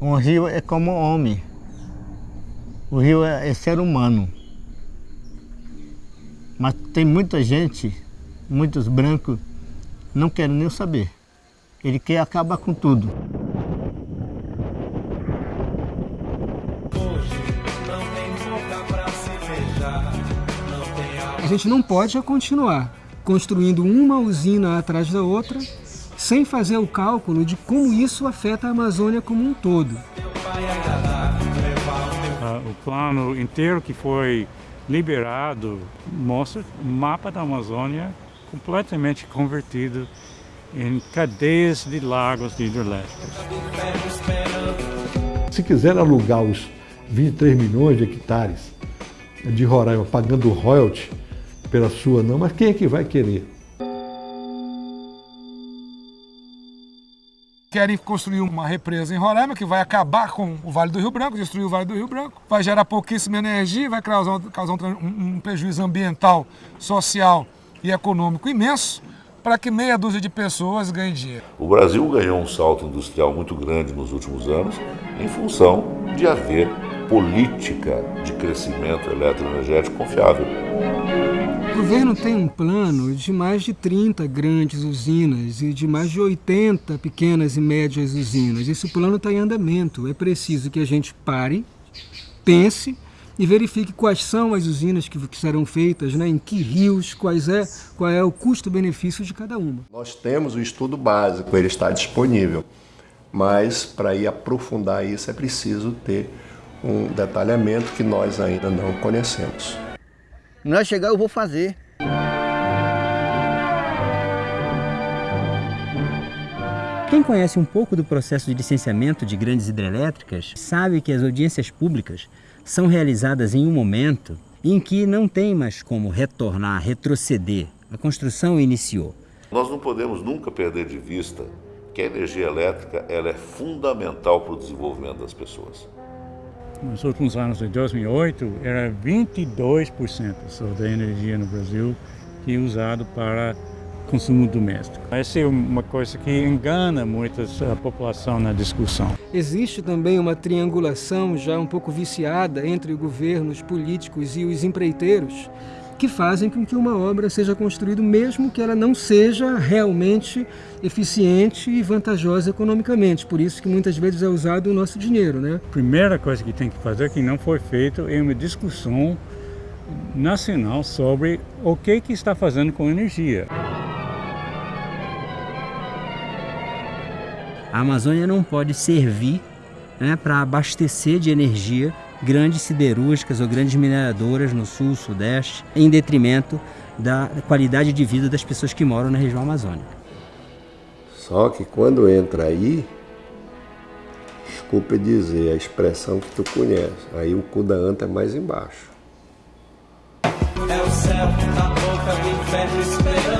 Um rio é como homem. O rio é, é ser humano. Mas tem muita gente, muitos brancos, não querem nem saber. Ele quer acabar com tudo. A gente não pode continuar construindo uma usina atrás da outra sem fazer o cálculo de como isso afeta a Amazônia como um todo. Uh, o plano inteiro que foi liberado mostra o mapa da Amazônia completamente convertido em cadeias de lagos hidrelétricos. Se quiser alugar os 23 milhões de hectares de Roraima pagando royalty pela sua não, mas quem é que vai querer? Querem construir uma represa em Roraima que vai acabar com o Vale do Rio Branco, destruir o Vale do Rio Branco, vai gerar pouquíssima energia, vai causar, um, um prejuízo ambiental, social e econômico imenso para que meia dúzia de pessoas ganhem dinheiro. O Brasil ganhou um salto industrial muito grande nos últimos anos em função de haver política de crescimento eletroenergético confiável. O governo tem um plano de mais de 30 grandes usinas e de mais de 80 pequenas e médias usinas. Esse plano está em andamento. É preciso que a gente pare, pense e verifique quais são as usinas que, que serão feitas, né, em que rios, quais é, qual é o custo-benefício de cada uma. Nós temos o estudo básico, ele está disponível, mas para ir aprofundar isso é preciso ter um detalhamento que nós ainda não conhecemos. Nós chegar, eu vou fazer. Quem conhece um pouco do processo de licenciamento de grandes hidrelétricas sabe que as audiências públicas são realizadas em um momento em que não tem mais como retornar, retroceder. A construção iniciou. Nós não podemos nunca perder de vista que a energia elétrica ela é fundamental para o desenvolvimento das pessoas nos últimos anos de 2008, era 22% só da energia no Brasil que é usado para consumo doméstico. Essa é uma coisa que engana muito a população na discussão. Existe também uma triangulação já um pouco viciada entre governos, políticos e os empreiteiros que fazem com que uma obra seja construída mesmo que ela não seja realmente eficiente e vantajosa economicamente. Por isso que muitas vezes é usado o nosso dinheiro. Né? A primeira coisa que tem que fazer, que não foi feito, é uma discussão nacional sobre o que, que está fazendo com energia. A Amazônia não pode servir né, para abastecer de energia grandes siderúrgicas ou grandes mineradoras no sul, sudeste, em detrimento da qualidade de vida das pessoas que moram na região amazônica. Só que quando entra aí, desculpe dizer a expressão que tu conhece, aí o cu da anta é mais embaixo. É o céu na boca do inferno esperando.